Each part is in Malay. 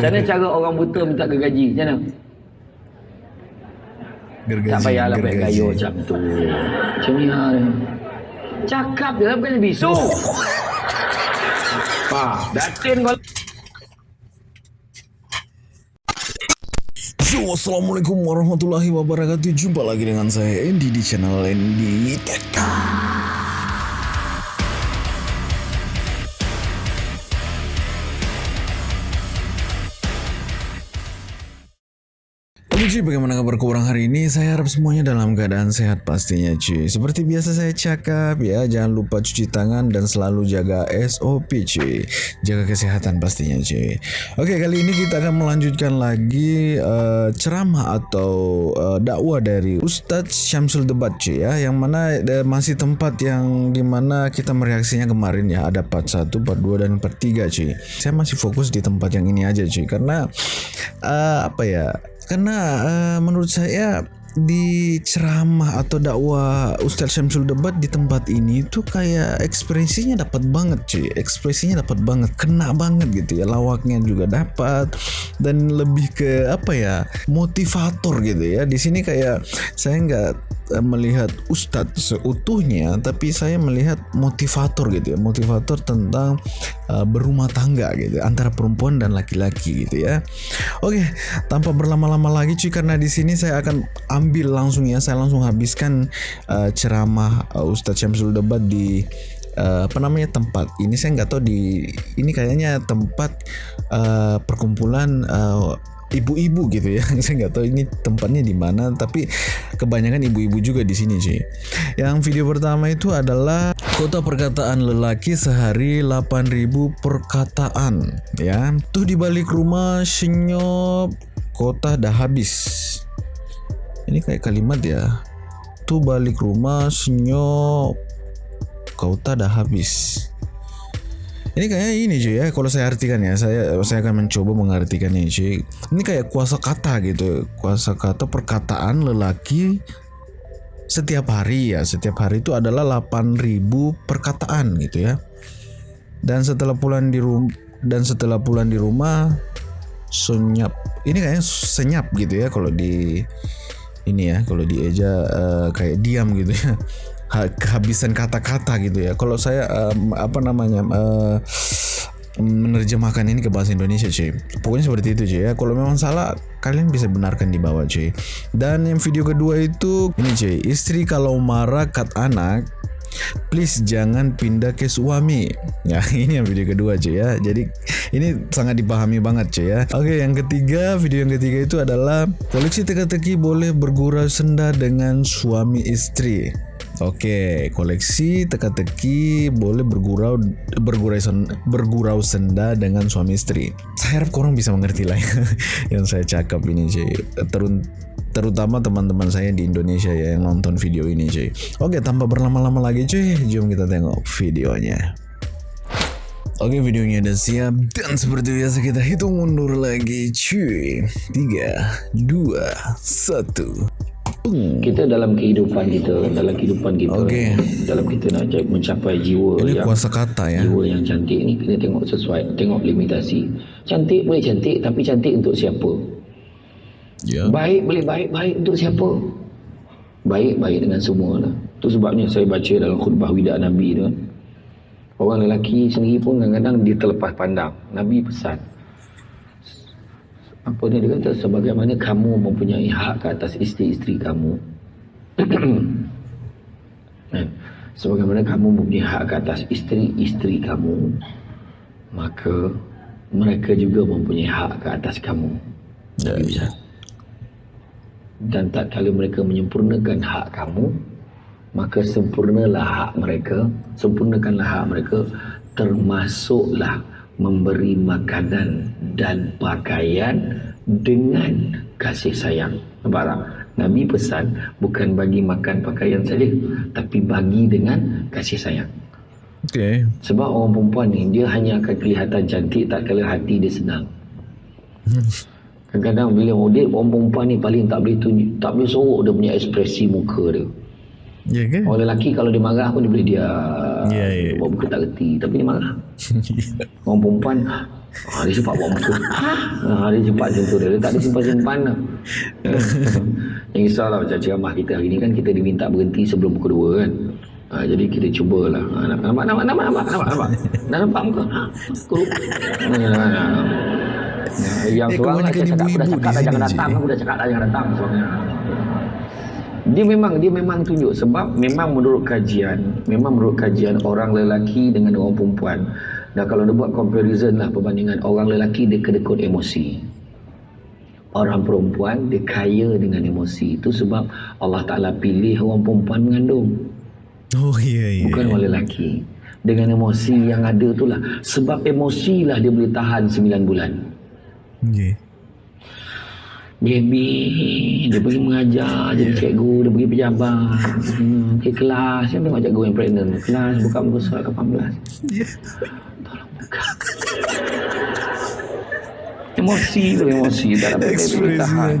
Macam mana cara orang buta minta gergaji? Macam mana? Gergaji. Tak payahlah gergaji. gaya macam tu. Macam ni lah. Cakap je lah bukan bisu. Pak, datin kau. Yo, Assalamualaikum warahmatullahi wabarakatuh Jumpa lagi dengan saya Andy di channel Andy Tech cuy, bagaimana kabar kurang hari ini? Saya harap semuanya dalam keadaan sehat pastinya cuy. Seperti biasa saya cakap ya, jangan lupa cuci tangan dan selalu jaga SOP cuy. Jaga kesehatan pastinya cuy. Oke, kali ini kita akan melanjutkan lagi uh, ceramah atau uh, dakwah dari Ustadz Syamsul Debat cuy ya, yang mana uh, masih tempat yang di mana kita mereaksinya kemarin ya, ada part 1, part 2 dan part 3 cuy. Saya masih fokus di tempat yang ini aja cuy, karena uh, apa ya? Karena uh, menurut saya di ceramah atau dakwah Ustaz Syamsul Debat di tempat ini tuh kayak ekspresinya dapat banget cuy. Ekspresinya dapat banget kena banget gitu ya. Lawaknya juga dapat dan lebih ke apa ya motivator gitu ya. Di sini kayak saya nggak eh, melihat Ustadz seutuhnya tapi saya melihat motivator gitu ya. Motivator tentang uh, berumah tangga gitu antara perempuan dan laki-laki gitu ya. Oke tanpa berlama-lama lagi cuy karena di sini saya akan ambil langsung ya. Saya langsung habiskan uh, ceramah uh, Ustadz Syamsul Debat di uh, apa namanya tempat ini. Saya nggak tahu di ini kayaknya tempat uh, perkumpulan uh, ibu-ibu gitu ya. Saya nggak tahu ini tempatnya di mana tapi kebanyakan ibu-ibu juga di sini sih yang video pertama itu adalah kota perkataan lelaki sehari 8000 perkataan ya. Tuh di balik rumah senyop kota dah habis ini kayak kalimat ya tuh balik rumah senyop kota dah habis. Ini kayaknya ini cuy ya kalau saya artikan ya saya saya akan mencoba mengartikannya cuy. Ini kayak kuasa kata gitu. Kuasa kata perkataan lelaki setiap hari ya. Setiap hari itu adalah 8000 perkataan gitu ya. Dan setelah pulang di rumah dan setelah pulang di rumah senyap. Ini kayaknya senyap gitu ya kalau di ini ya kalau di eja eh, kayak diam gitu ya. Ha- kehabisan kata-kata gitu ya. Kalau saya em, apa namanya eh, menerjemahkan ini ke bahasa Indonesia cuy. Pokoknya seperti itu cuy ya. Kalau memang salah kalian bisa benarkan di bawah cuy. Dan yang video kedua itu ini cuy. Istri kalau marah kat anak please jangan pindah ke suami ya ini yang video kedua cuy ya jadi ini sangat dipahami banget cuy ya oke yang ketiga video yang ketiga itu adalah koleksi teka-teki boleh bergurau senda dengan suami istri Oke, koleksi teka-teki boleh bergurau bergurau sen- bergurau senda dengan suami istri. Saya harap korang bisa mengerti lah ya, yang saya cakap ini cuy. Terun terutama teman-teman saya di Indonesia ya yang nonton video ini cuy. Oke, tanpa berlama-lama lagi cuy, jom kita tengok videonya. Oke videonya udah siap dan seperti biasa kita hitung mundur lagi cuy 3, 2, 1 Kita dalam kehidupan kita, dalam kehidupan kita, Okey. dalam kita nak ca- mencapai jiwa Ini yang kuasa kata ya jiwa yang cantik ni kena tengok sesuai, tengok limitasi. Cantik boleh cantik, tapi cantik untuk siapa? Ya Baik boleh baik baik untuk siapa? Baik baik dengan semua lah. Tu sebabnya saya baca dalam khutbah wida Nabi tu. Orang lelaki sendiri pun kadang-kadang dia terlepas pandang. Nabi pesan. Apa dia, dia kata sebagaimana kamu mempunyai hak ke atas isteri-isteri kamu. Eh, sebagaimana kamu mempunyai hak ke atas isteri-isteri kamu, maka mereka juga mempunyai hak ke atas kamu. Ya, ya. Dan tak kala mereka menyempurnakan hak kamu maka sempurnalah hak mereka sempurnakanlah hak mereka termasuklah memberi makanan dan pakaian dengan kasih sayang. Nampak tak? Nabi pesan bukan bagi makan pakaian saja tapi bagi dengan kasih sayang. Oke sebab orang perempuan ni dia hanya akan kelihatan cantik tak kala hati dia senang Kadang-kadang bila model orang perempuan ni paling tak boleh tunjuk, tak boleh sorok dia punya ekspresi muka dia. Ya ke? Orang lelaki kalau dia marah pun dia boleh dia Ya, ya. buat muka tak reti tapi dia marah. Orang perempuan Ha, dia cepat buat muka. Ha, dia cepat tu. Dia, dia tak ada simpan-simpan lah. Yang risaulah macam ceramah kita hari ni kan kita diminta berhenti sebelum pukul 2 kan. Ha, jadi kita cubalah. Ha, nampak, nampak, nampak, nampak, nampak, nampak. Dah nampak muka? Ha, pukul. Ha, ha, ha. Yang Eh, seorang lah, saya cakap, aku dah cakap dah jangan datang. Aku dah cakap dah jangan datang. Seorang dia memang dia memang tunjuk sebab memang menurut kajian memang menurut kajian orang lelaki dengan orang perempuan. Dan kalau dia buat comparison lah perbandingan orang lelaki dia kedekut emosi. Orang perempuan dia kaya dengan emosi. Itu sebab Allah Ta'ala pilih orang perempuan mengandung. Oh iya iya. bukan orang lelaki. Dengan emosi yang ada tu lah. Sebab emosi lah dia boleh tahan 9 bulan Okay. Baby Dia pergi mengajar Jadi cikgu Dia pergi pejabat hmm, Ke kelas Saya tengok cikgu yang pregnant Kelas buka muka surat 18 Ya. Tolong buka Emosi tu Emosi Tak dapat dia boleh tahan.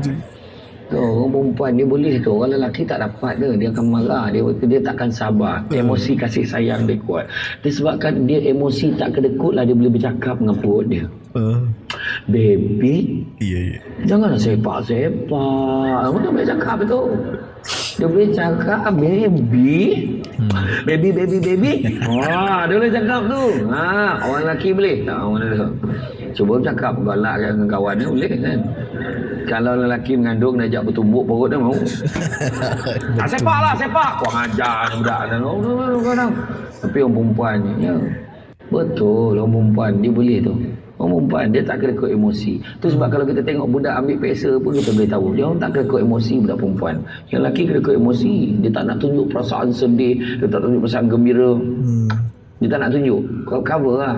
Tu, orang perempuan dia boleh tu. Orang lelaki tak dapat dia. Dia akan marah. Dia dia takkan sabar. Emosi kasih sayang dia kuat. Disebabkan dia emosi tak kedekut lah. Dia boleh bercakap dengan perut dia. Uh, Baby, iya iya. Janganlah sepak-sepak. Kamu tak boleh cakap tu. Dia boleh cakap baby. Baby, baby, baby. Wah, dia boleh cakap tu. Ha, orang lelaki boleh. Tak, orang lelaki. Cuba cakap galak dengan kawan dia boleh kan. Kalau lelaki mengandung dia ajak bertumbuk perut dia mau. ah, sepak lah, sepak. Kau ajar ni budak. Oh. Tapi orang perempuan ni, ya. Betul, orang perempuan dia boleh tu. Orang perempuan dia tak kena ikut emosi. Tu sebab kalau kita tengok budak ambil peksa pun kita boleh tahu. Dia orang tak kena ikut emosi budak perempuan. Yang lelaki kena ikut emosi. Dia tak nak tunjuk perasaan sedih. Dia tak tunjuk perasaan gembira. Hmm. Dia tak nak tunjuk. Kau cover lah.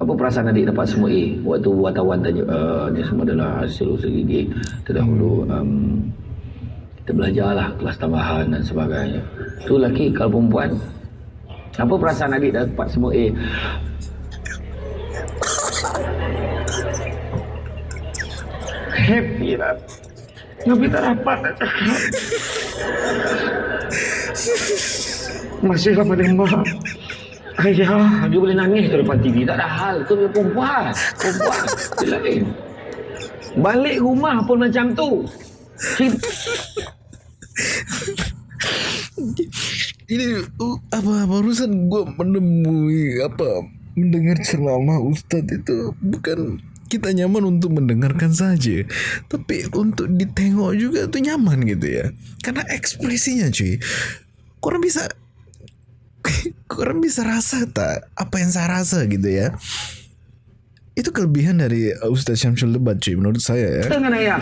Apa perasaan adik dapat semua A? Waktu wartawan tanya, uh, dia semua adalah hasil usaha gigi. Terdahulu um, kita belajar lah kelas tambahan dan sebagainya. Tu lelaki kalau perempuan. Apa perasaan adik dapat semua A? Happy lah. Tapi tak dapat nak cakap. Masih lama dia mak. Ayah, dia boleh nangis tu depan TV. Tak ada hal. Tu dia perempuan. Perempuan. Dia lain. Balik rumah pun macam tu. Ini apa barusan gue menemui apa mendengar ceramah Ustadz itu bukan kita nyaman untuk mendengarkan saja tapi untuk ditengok juga tuh nyaman gitu ya karena ekspresinya cuy kurang bisa kurang bisa rasa tak apa yang saya rasa gitu ya itu kelebihan dari Ustadz Syamsul Lebat cuy menurut saya ya dengan ayah.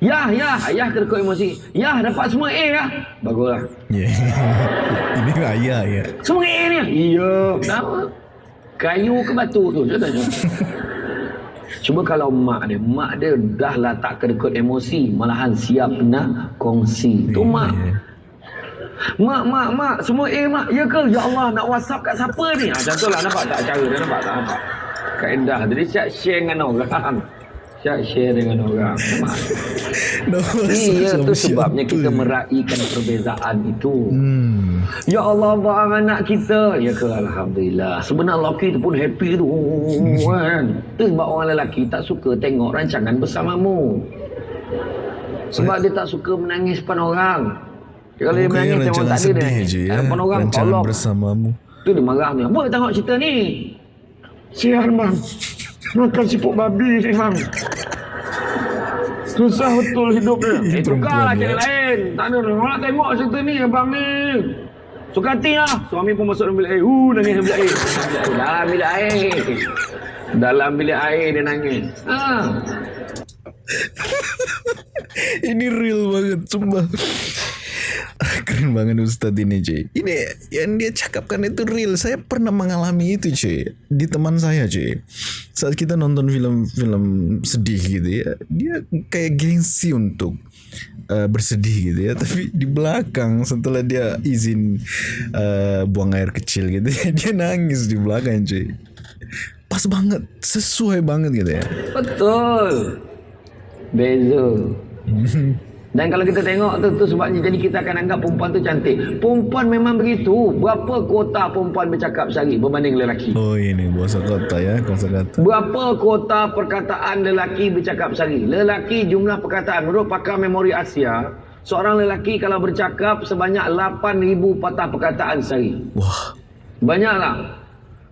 Ya, ya, ayah terkut emosi. Ya, dapat semua A ya. Baguslah. Ya. ini ayah ya Semua A ni. Iya. Kenapa? Kayu ke batu tu? Cuba kalau mak dia, mak dia dah lah tak kedekut emosi, malahan siap nak kongsi. Tu mak. Mak, mak, mak, semua A mak. Ya ke? Ya Allah, nak WhatsApp kat siapa ni? Ha, macam tu lah, nampak tak cara dia, nampak tak? Nampak. Kaedah. Jadi siap share dengan orang. Siap share dengan orang. Mak. No, Iya, sama tu sebabnya kita meraihkan perbezaan itu. Hmm. Ya Allah, bang anak kita. Ya ke Alhamdulillah. Sebenarnya lelaki tu pun happy tu. kan? Tu sebab orang lelaki tak suka tengok rancangan bersamamu. Sebab dia tak suka menangis depan orang. Dia kalau dia menangis tengok tak ada dia nangis. je ya. Depan orang Rancangan tolong. bersamamu. Tu dia marah ni. Apa tengok cerita ni? Sian bang. Makan siput babi ni bang. Susah betul hidup dia. Eh, tukarlah cari ya. lain. Tak ada. Orang nak tengok cerita ni abang ni. Suka hati lah. Suami pun masuk dalam bilik air. Uh, nangis dalam bilik air. Dalam bilik air. Dalam bilik air dia nangis. Ha. Ini real banget, sumpah. Keren banget Ustadz ini cuy Ini yang dia cakapkan itu real Saya pernah mengalami itu cuy Di teman saya cuy Saat kita nonton film-film sedih gitu ya Dia kayak gengsi untuk uh, bersedih gitu ya Tapi di belakang setelah dia izin uh, buang air kecil gitu ya Dia nangis di belakang cuy Pas banget, sesuai banget gitu ya Betul. Beza. Dan kalau kita tengok tu, tu sebabnya jadi kita akan anggap perempuan tu cantik. Perempuan memang begitu. Berapa kuota perempuan bercakap sehari berbanding lelaki? Oh ini bahasa kata ya, bahasa kata. Berapa kuota perkataan lelaki bercakap sehari? Lelaki jumlah perkataan menurut pakar memori Asia, seorang lelaki kalau bercakap sebanyak 8000 patah perkataan sehari. Wah. Banyaklah.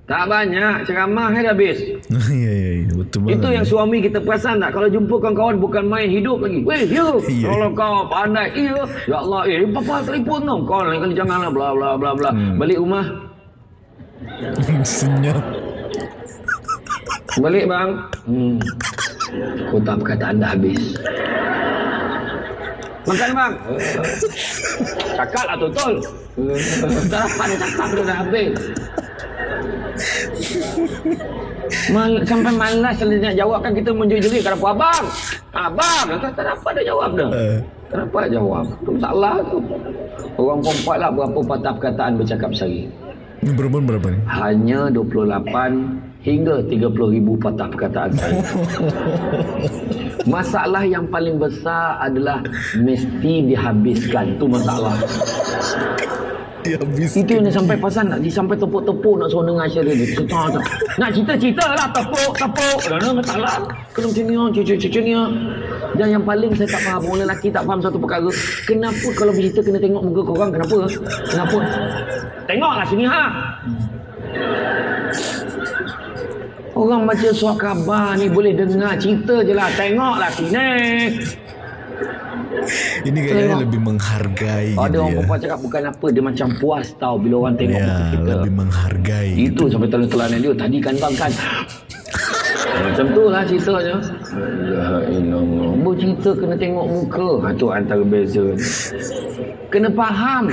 Tak banyak, ceramah dah habis. ya ya ya, betul banget. Itu yang suami kita perasan tak? Kalau jumpa kawan-kawan bukan main hidup lagi. Weh, you. Ya. Kalau kau pandai, iya. Ya Allah, eh, papa telefon tau. Kau lain kali janganlah, bla bla bla bla. Hmm. Balik rumah, Senyap. balik bang. Hmm. Kota perkataan dah habis. Makan bang. Cakap lah betul. Tak dapat dia cakap dah habis. Mal, sampai malas kalau dia nak jawab kan kita menjerit-jerit kenapa abang? Abang, tak, tak dapat dia jawab dah. Eh. Kenapa jawab? Tu masalah tu. Orang perempuan lah berapa patah perkataan bercakap sehari? Perempuan berapa nih? Hanya 28 hingga 30 ribu patah perkataan sehari. Masalah yang paling besar adalah mesti dihabiskan. Tu masalah. Habis. Itu yang dia sampai pasal nak dia sampai tepuk-tepuk nak suruh dengar cerita dia. Cerita tak. Nak cerita-cerita lah tepuk tepuk. Dan ada masalah. Kena macam ni, oh, cucu-cucu ni. oh. Dan yang paling saya tak faham orang lelaki tak faham satu perkara. Kenapa kalau bercerita kena tengok muka korang? Kenapa? Kenapa? Tengoklah sini ha. Orang baca surat khabar ni boleh dengar cerita je lah. Tengoklah sini. Ini kayaknya Tengok. lebih menghargai Ada gitu orang ya. perempuan cakap bukan apa. Dia macam puas tau bila orang tengok muka Ya, kita. lebih menghargai. gitu. Itu sampai telan-telanan dia tadi kan bang kan. Macam tu lah ceritanya. Ya. Bercerita kena tengok muka. Ha, tu antara beza. Kena faham.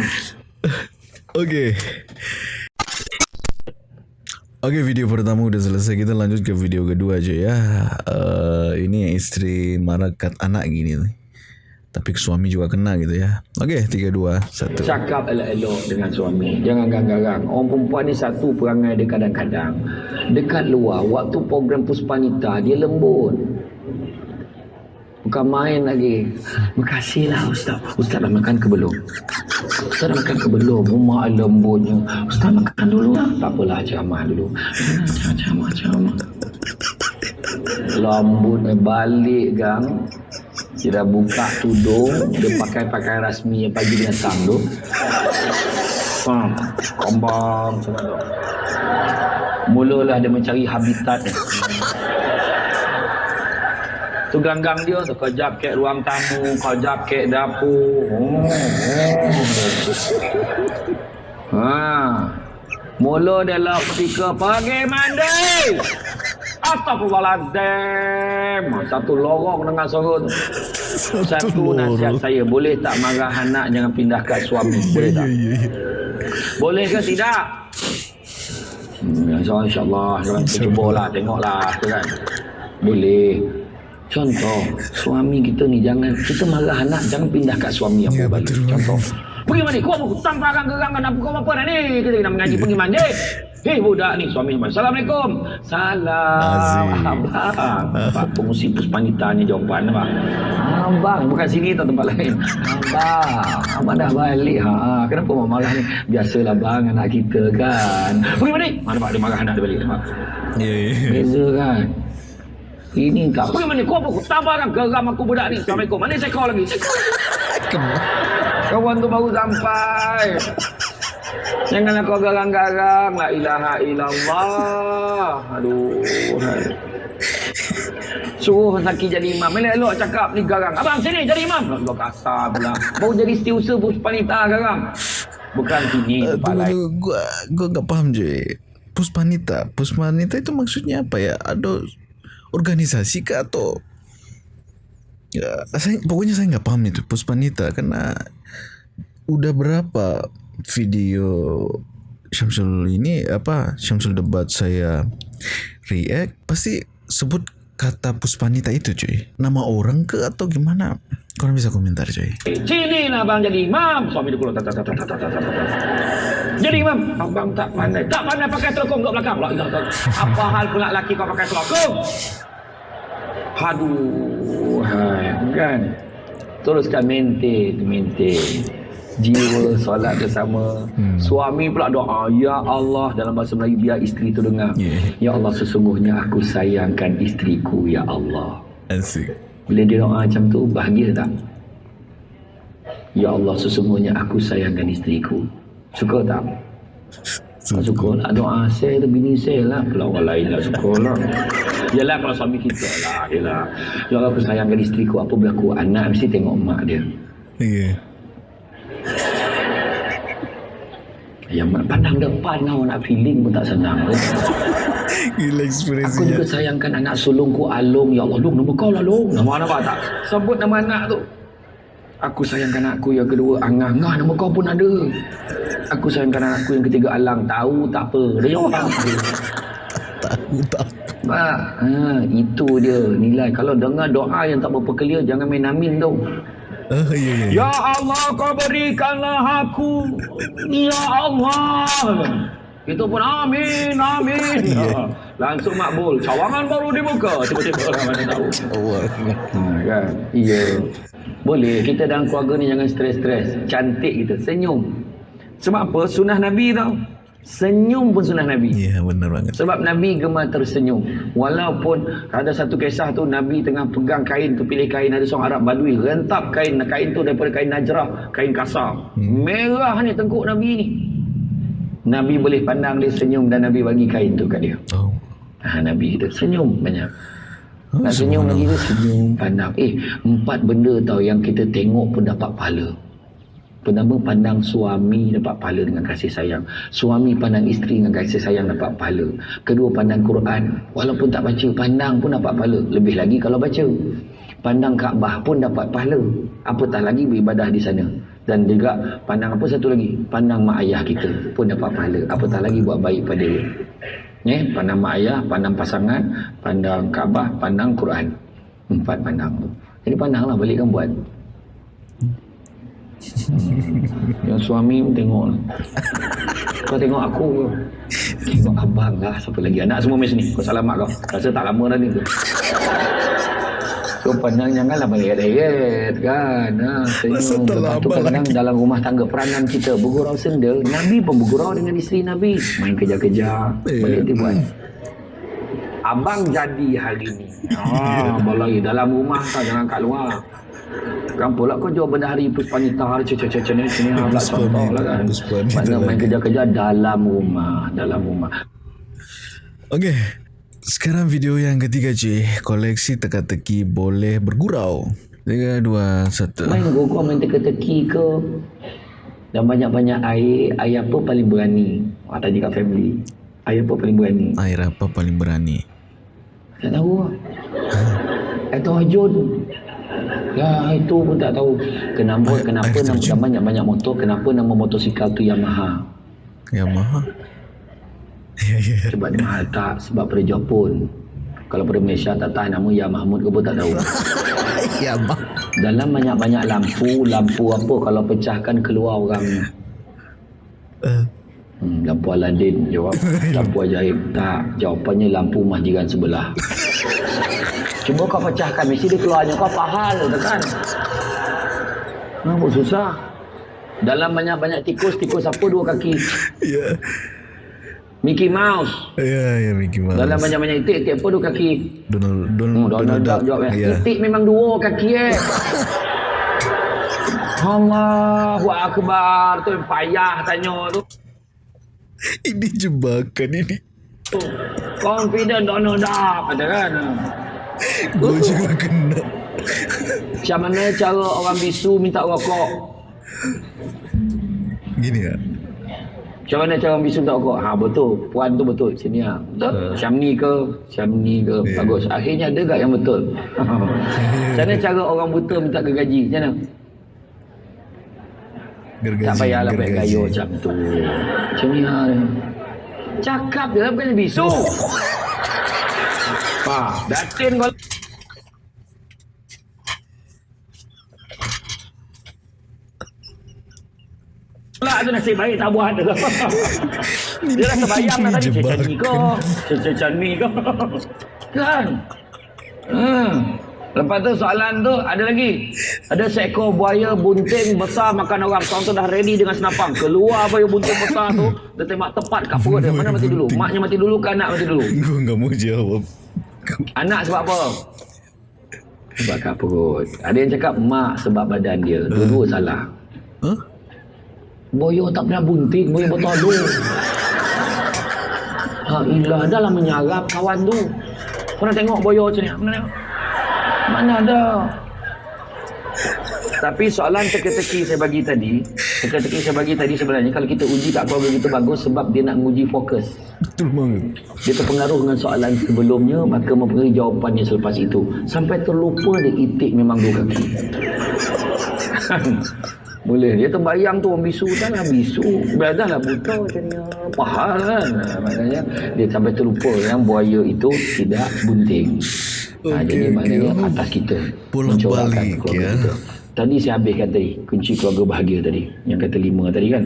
Oke. Oke video pertama udah selesai kita lanjut ke video kedua aja ya. Eh ini yang istri marah kat anak gini nih. Tapi suami juga kena gitu ya. Oke tiga dua satu. Cakap elok-elok dengan suami. Jangan garang-garang. Orang perempuan ni satu perangai dia kadang-kadang. Dekat luar, waktu program Puspanita, dia lembut. Bukan main lagi. Makasihlah Ustaz. Ustaz dah makan ke belum? Ustaz dah makan ke belum? Rumah lembutnya. Ustaz makan dulu lah. Tak apalah, ceramah dulu. Hmm, Ceramah, ceramah. Lambut balik gang. Dia dah buka tudung. Dia pakai pakaian rasmi yang pagi datang tu. Ha, kombang macam tu. Mulalah dia mencari habitat dia. Tu ganggang dia tu kejap ke ruang tamu, kejap ke dapur. Oh. Ha. Mula dia lah ketika pergi mandi. Astagfirullahaladzim. Satu lorong dengan suara tu. Satu nasihat saya. Boleh tak marah anak jangan pindah kat suami? Boleh tak? Iya iya. Boleh ke tidak? Hmm, insya- InsyaAllah Kita cubalah Tengoklah kan Boleh Contoh Suami kita ni Jangan Kita marah anak Jangan pindah kat suami Ya, Apa balik betul. Contoh Pergi mandi Kau apa Tanpa akan gerangan Apa kau apa dah ni Kita kena mengaji Pergi mandi Hei budak ni Suami Assalamualaikum. Salam. Aziz. Abang. Pak pengusi puspanita ni jawapan abang. Abang Bukan sini atau tempat lain. Abang Abang dah balik. Ha. Kenapa mak marah ni? Biasalah bang Anak kita kan. Pergi mandi Mana pak? Dia marah anak dia balik nampak? Iya iya. Beza kan? Ini tak Pergi mandi Kau apa? Kau tabarkan geram aku budak ni. Assalamualaikum. Mana saya call lagi? Saya call Kawan tu baru sampai Janganlah kau garang-garang. La ilaha illallah. Aduh. Suruh Zaki jadi imam. Elok-elok cakap ni garang. Abang sini jadi imam. Allah kasar pula. Baru jadi setiausaha Puspanita garang. Bukan sini tempat Tunggu tunggu. Gua gua nggak paham cuy. Puspanita, Puspanita itu maksudnya apa ya? Ada organisasi kah atau? Ya, saya pokoknya saya nggak paham itu Puspanita karena udah berapa video Syamsul ini apa Syamsul debat saya react pasti sebut kata Puspanita itu cuy nama orang ke atau gimana kalian bisa komentar cuy Sini lah abang jadi imam. Suami tat. Jadi imam. Abang tak pandai. Tak pandai pakai telekong kat belakang. La ilah ilah. Apa hal pula laki kau pakai telekong? Aduh. Hai. Kan. teruskan maintain maintain jiwa solat bersama. Hmm. suami pula doa ya Allah dalam bahasa Melayu biar isteri tu dengar. Yeah. ya Allah sesungguhnya aku sayangkan isteriku ya Allah. Asik. Bila dia doa macam tu bahagia tak? Ya Allah sesungguhnya aku sayangkan isteriku. Suka tak? Suka, suka lah doa saya tu bini saya lah? Kalau orang lain lah suka lah. Yalah kalau suami kita lah Yalah. Ya Allah aku sayangkan isteriku Apa berlaku? Anak mesti tengok mak dia. Ya yeah. Yang pandang depan kau nak feeling pun tak senang. Gila ekspresi Aku juga sayangkan anak sulungku Alung. Ya Allah Long nama kau lah Long Nama anak apa tak? Sebut nama anak tu. Aku sayangkan anakku yang kedua Angah. Angah nama kau pun ada. Aku sayangkan anakku yang ketiga Alang. Tahu tak apa. Dia jawab. Tahu tak apa ha, itu dia nilai. Kalau dengar doa yang tak berapa clear, jangan main amin tu. Uh, ya, ya, ya. ya Allah, kau berikanlah aku. Ya Allah. Itu pun amin, amin. Ya. Langsung makbul. Cawangan baru dibuka. Tiba-tiba orang mana tahu. Allah. Ha, kan? Iya. Boleh. Kita dalam keluarga ni jangan stres-stres. Cantik kita. Senyum. Sebab apa? Sunnah Nabi tau. Senyum pun sunnah Nabi. Ya, yeah, benar banget. Sebab Nabi gemar tersenyum. Walaupun ada satu kisah tu Nabi tengah pegang kain tu pilih kain ada seorang Arab Badui rentap kain kain tu daripada kain najrah, kain kasar. Hmm. Merah ni tengkuk Nabi ni. Nabi boleh pandang dia senyum dan Nabi bagi kain tu kat dia. Oh. Ha, Nabi kita senyum banyak. Oh, Nak senyum lagi tu senyum pandang. Eh, empat benda tau yang kita tengok pun dapat pahala. Pertama pandang suami dapat pahala dengan kasih sayang. Suami pandang isteri dengan kasih sayang dapat pahala. Kedua pandang Quran. Walaupun tak baca, pandang pun dapat pahala. Lebih lagi kalau baca. Pandang Kaabah pun dapat pahala. Apatah lagi beribadah di sana. Dan juga pandang apa satu lagi? Pandang mak ayah kita pun dapat pahala. Apatah lagi buat baik pada dia. Eh, pandang mak ayah, pandang pasangan, pandang Kaabah, pandang Quran. Empat pandang tu. Jadi pandanglah balik kan buat. Yang suami pun tengok. Kau tengok aku ke? Tengok abang lah Siapa lagi? Anak semua mesti ni. Kau selamat kau. Rasa tak lama dah ni tu. Kau pandang janganlah Bayat-bayat kan? Ha, Rasa tak lama lagi. dalam rumah tangga Peranan kita Bergurau senda Nabi pun bergurau dengan isteri Nabi. Main kejar-kejar yeah. Balik dia buat. Abang jadi hari ni. Ah, balai dalam rumah tak jangan kat luar Kenapa lah kau jual benda hari puspanita hari cecah-cecah ni sini ha pula contoh lah kan. Mana main kerja-kerja dalam rumah, dalam rumah. Okey. Sekarang video yang ketiga je, koleksi teka-teki boleh bergurau. Tiga, dua, satu. Main gogok main teka-teki ke? Dan banyak-banyak air, air apa paling berani? Ah, tadi kat family. Air apa paling berani? Air apa paling berani? Tak tahu lah. Itu Hajun. Ya itu pun tak tahu kenapa kenapa nama banyak-banyak motor kenapa nama motosikal tu Yamaha. Yamaha. Ya ya. Sebab dia mahal tak sebab pada Jepun. Kalau pada Malaysia tak tahu nama Ya Mahmud ke pun tak tahu. Yamaha. Dalam banyak-banyak lampu, lampu apa kalau pecahkan keluar orang. Uh. Hmm, lampu Aladin jawab. lampu ajaib tak. Jawapannya lampu majikan sebelah. Cuba kau pecahkan mesti dia keluarnya kau tu kan. Nampak susah. Dalam banyak-banyak tikus, tikus apa dua kaki? Ya. Yeah. Mickey Mouse. Ya, yeah, ya yeah, Mickey Mouse. Dalam banyak-banyak itik, itik apa dua kaki? Donald, Donald, hmm, Donald, Donald Duck. Jawab, ya. Yeah. Itik memang dua kaki eh. Allahu Akbar. Tu yang payah tanya tu. Ini jebakan ini. Confident Donald Duck. Ada kan? Gue juga kena. Macam mana cara orang bisu minta rokok? Gini ya. Macam mana cara orang bisu minta rokok? Ha betul. Puan tu betul. Sini ya. Betul? Uh. Macam ni ke? Macam ni ke? Yeah. Bagus. Akhirnya ada tak yang betul? Macam mana cara orang buta minta gergaji? Macam mana? Gergaji. Tak payahlah pakai gayo macam tu. Macam ni lah. Cakap je lah bukan bisu. Ha, datin kau. Lah tu nasib baik tak buat dah. Dia rasa bayang dah tadi cecah ni kau. Cecah ni kau. Kan? Hmm. Lepas tu soalan tu ada lagi. Ada seekor buaya bunting besar makan orang. Seorang tu dah ready dengan senapang. Keluar buaya bunting besar tu. Dia tembak tepat kat perut dia. Mana mati dulu? Maknya mati dulu ke anak mati dulu? Gue nggak mau jawab. Anak sebab apa? Sebab kat perut. Ada yang cakap mak sebab badan dia. Dua-dua salah. Hah? Boyo tak pernah bunting, boyo bertolong. Ha ilah dah lah menyarap kawan tu. Kau nak tengok boyo macam ni? Mana ada? Tapi soalan teka-teki saya bagi tadi, teka-teki saya bagi tadi sebenarnya kalau kita uji kat keluarga kita bagus sebab dia nak menguji fokus. Betul banget. Dia terpengaruh dengan soalan sebelumnya maka mempengaruhi jawapannya selepas itu. Sampai terlupa dia itik memang dua kaki. Boleh. Dia terbayang tu orang bisu dah lah bisu. Dah lah buta macamnya. Pahal kan. Maknanya dia sampai terlupa yang buaya itu tidak bunting. Ha, Okey, jadi maknanya okey. atas kita. Mencorakkan balik, ya. kita. Tadi saya habiskan tadi kunci keluarga bahagia tadi. Yang kata lima tadi kan.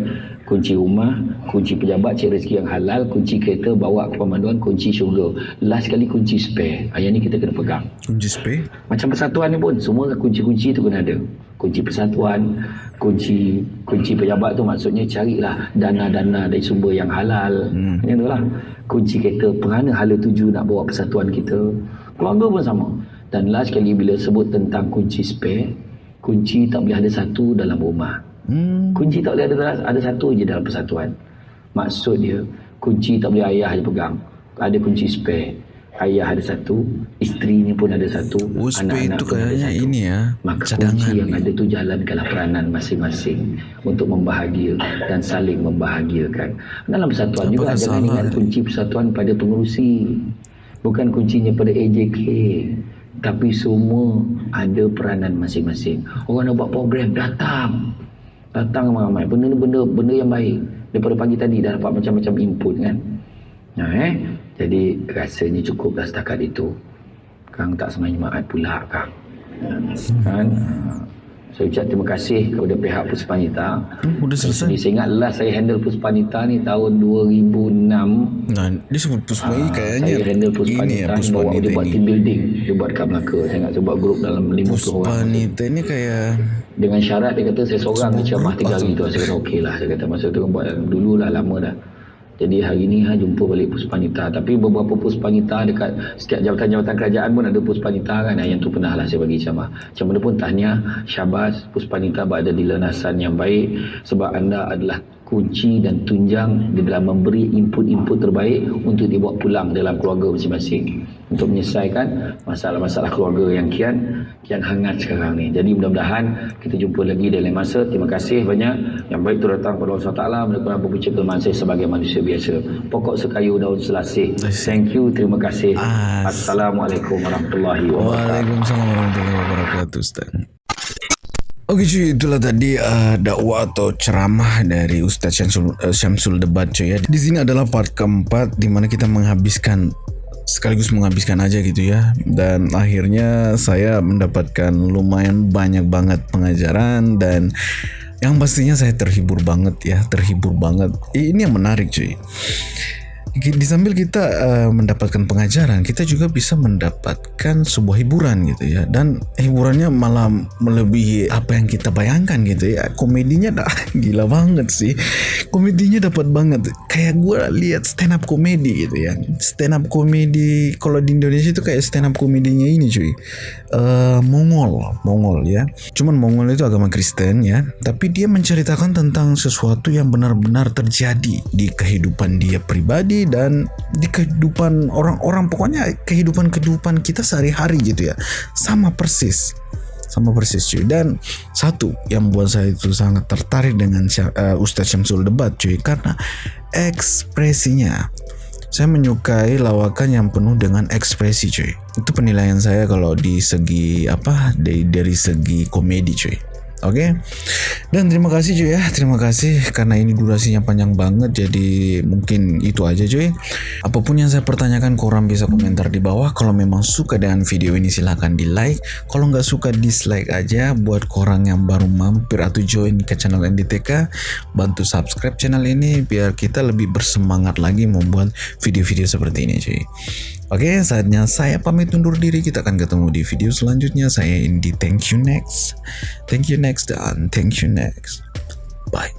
Kunci rumah, kunci pejabat, cari rezeki yang halal, kunci kereta bawa ke pemanduan, kunci syurga. Last sekali kunci spare. Yang ni kita kena pegang. Kunci spray? Macam persatuan ni pun semua kunci-kunci tu kena ada. Kunci persatuan, kunci kunci pejabat tu maksudnya carilah dana-dana dari sumber yang halal. Hmm. Yang tu lah. Kunci kereta kerana hala tuju nak bawa persatuan kita. Keluarga pun sama. Dan last sekali bila sebut tentang kunci spare, kunci tak boleh ada satu dalam rumah. Hmm. Kunci tak boleh ada ada satu je dalam persatuan. Maksud dia kunci tak boleh ayah je pegang. Ada kunci spare. Ayah ada satu, isterinya pun ada satu, Oh, anak-anak itu pun ada satu. ini ya, Maka cadangan kunci yang ni. ada tu jalankanlah peranan masing-masing untuk membahagiakan dan saling membahagiakan. Dalam persatuan juga Apakah jangan salah ingat kunci persatuan pada pengurusi. Bukan kuncinya pada AJK. Tapi semua ada peranan masing-masing. Orang nak buat program, datang. Datang ramai-ramai. Benda ni benda, benda yang baik. Daripada pagi tadi dah dapat macam-macam input kan. Nah, eh? Jadi rasanya cukup dah setakat itu. Kang tak semai jemaat pula Kang. Kan? Saya ucap terima kasih kepada pihak Puspanita. Hmm, udah selesai. Jadi saya ingat last saya handle Puspanita ni tahun 2006. Nah, dia sebut Puspa ini kayaknya Ah, saya handle ini Puspanita ya ni Puspa bawa dia buat team building. Dia buat kat Melaka. Saya ingat saya buat grup dalam 50 Puspa orang. Nita ini kayak Dengan syarat dia kata saya seorang je ceramah tiga hari tu. Saya kata okey lah. Saya kata masa tu kan buat dulu lah lama dah. Jadi hari ni ha, jumpa balik Puspanita. Tapi beberapa Puspanita dekat setiap jabatan-jabatan kerajaan pun ada Puspanita kan. Yang tu pernah lah saya bagi ceramah. Macam mana pun tahniah Syabas Puspanita berada di lenasan yang baik. Sebab anda adalah kunci dan tunjang di dalam memberi input-input terbaik untuk dibawa pulang dalam keluarga masing-masing untuk menyelesaikan masalah-masalah keluarga yang kian kian hangat sekarang ni. Jadi mudah-mudahan kita jumpa lagi dalam masa. Terima kasih banyak. Yang baik tu datang kepada Allah SWT melakukan berbicara kelemahan saya sebagai manusia biasa. Pokok sekayu daun selasih. Thank you. Terima kasih. As- Assalamualaikum warahmatullahi wabarakatuh. Waalaikumsalam warahmatullahi wabarakatuh Ustaz. Oke cuy, itulah tadi uh, dakwah atau ceramah dari Ustaz Syamsul, uh, Syamsul Debat cuy ya. Di sini adalah part keempat di mana kita menghabiskan sekaligus menghabiskan aja gitu ya. Dan akhirnya saya mendapatkan lumayan banyak banget pengajaran dan yang pastinya saya terhibur banget ya, terhibur banget. Ini yang menarik cuy. Di sambil kita uh, mendapatkan pengajaran, kita juga bisa mendapatkan sebuah hiburan gitu ya. Dan hiburannya malah melebihi apa yang kita bayangkan gitu ya. Komedinya dah gila banget sih. Komedinya dapat banget. Kayak gue lihat stand up komedi gitu ya. Stand up komedi kalau di Indonesia itu kayak stand up komedinya ini cuy. Eh, Mongol, Mongol ya. Cuman Mongol itu agama Kristen ya, tapi dia menceritakan tentang sesuatu yang benar-benar terjadi di kehidupan dia pribadi dan di kehidupan orang-orang pokoknya kehidupan-kehidupan kita sehari-hari gitu ya. Sama persis. Sama persis cuy. Dan satu yang buat saya itu sangat tertarik dengan eh, Ustadz Syamsul Debat cuy karena ekspresinya saya menyukai lawakan yang penuh dengan ekspresi cuy. Itu penilaian saya kalau di segi apa dari dari segi komedi cuy. Oke. Dan terima kasih cuy ya. Terima kasih karena ini durasinya panjang banget jadi mungkin itu aja cuy. Apa pun yang saya pertanyakan korang bisa komentar di bawah. Kalau memang suka dengan video ini silahkan di like. Kalau nggak suka dislike aja buat korang yang baru mampir atau join ke channel NDTK. Bantu subscribe channel ini biar kita lebih bersemangat lagi membuat video-video seperti ini cuy. Oke, saatnya saya pamit undur diri. Kita akan ketemu di video selanjutnya. Saya Indi. Thank you next. Thank you next dan thank you next. Bye.